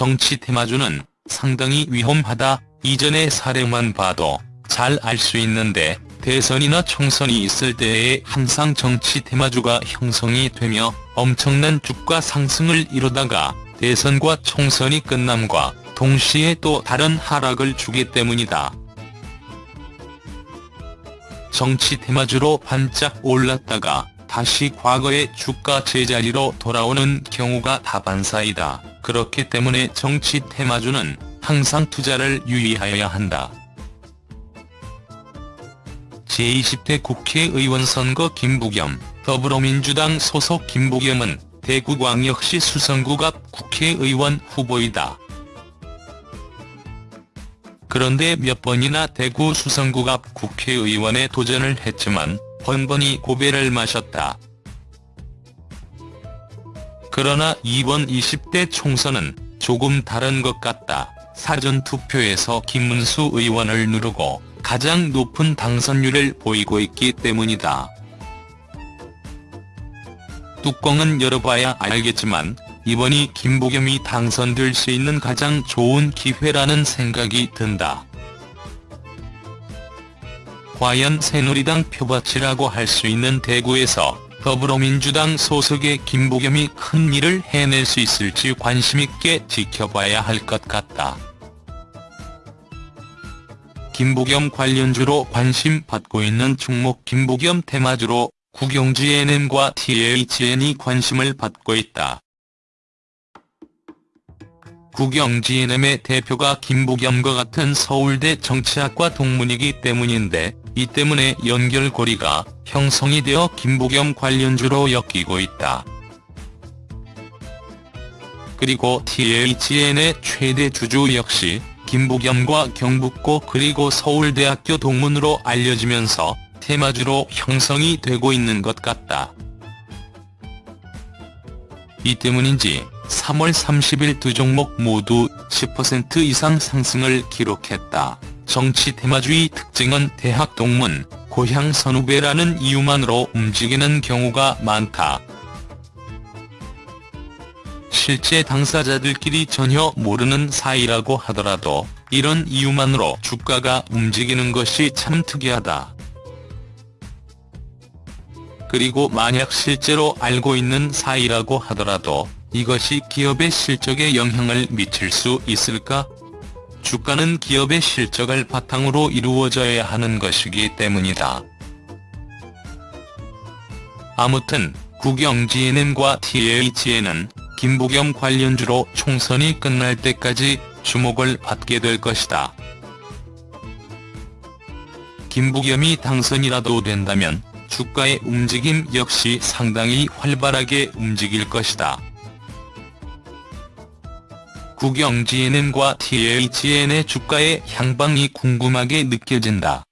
정치 테마주는 상당히 위험하다. 이전의 사례만 봐도 잘 알 수 있는데 대선이나 총선이 있을 때에 항상 정치 테마주가 형성이 되며 엄청난 주가 상승을 이루다가 대선과 총선이 끝남과 동시에 또 다른 하락을 주기 때문이다. 정치 테마주로 반짝 올랐다가 다시 과거의 주가 제자리로 돌아오는 경우가 다반사이다. 그렇기 때문에 정치 테마주는 항상 투자를 유의하여야 한다. 제20대 국회의원 선거 김부겸, 더불어민주당 소속 김부겸은 대구광역시 수성구 앞 국회의원 후보이다. 그런데 몇 번이나 대구 수성구 앞 국회의원에 도전을 했지만 번번이 고배를 마셨다. 그러나 이번 20대 총선은 조금 다른 것 같다. 사전투표에서 김문수 의원을 누르고 가장 높은 당선율을 보이고 있기 때문이다. 뚜껑은 열어봐야 알겠지만 이번이 김부겸이 당선될 수 있는 가장 좋은 기회라는 생각이 든다. 과연 새누리당 표밭이라고 할 수 있는 대구에서 더불어민주당 소속의 김부겸이 큰 일을 해낼 수 있을지 관심있게 지켜봐야 할 것 같다. 김부겸 관련주로 관심 받고 있는 충목 김부겸 테마주로 국영GNM과 THN이 관심을 받고 있다. 국영GNM의 대표가 김부겸과 같은 서울대 정치학과 동문이기 때문인데 이 때문에 연결고리가 형성이 되어 김부겸 관련주로 엮이고 있다. 그리고 THN의 최대 주주 역시 김부겸과 경북고 그리고 서울대학교 동문으로 알려지면서 테마주로 형성이 되고 있는 것 같다. 이 때문인지 3월 30일 두 종목 모두 10% 이상 상승을 기록했다. 정치 테마주의 특징은 대학 동문, 고향 선후배라는 이유만으로 움직이는 경우가 많다. 실제 당사자들끼리 전혀 모르는 사이라고 하더라도 이런 이유만으로 주가가 움직이는 것이 참 특이하다. 그리고 만약 실제로 알고 있는 사이라고 하더라도 이것이 기업의 실적에 영향을 미칠 수 있을까? 주가는 기업의 실적을 바탕으로 이루어져야 하는 것이기 때문이다. 아무튼 국영GNM과 THN은 김부겸 관련주로 총선이 끝날 때까지 주목을 받게 될 것이다. 김부겸이 당선이라도 된다면 주가의 움직임 역시 상당히 활발하게 움직일 것이다. 국영GNM과 THN의 주가의 향방이 궁금하게 느껴진다.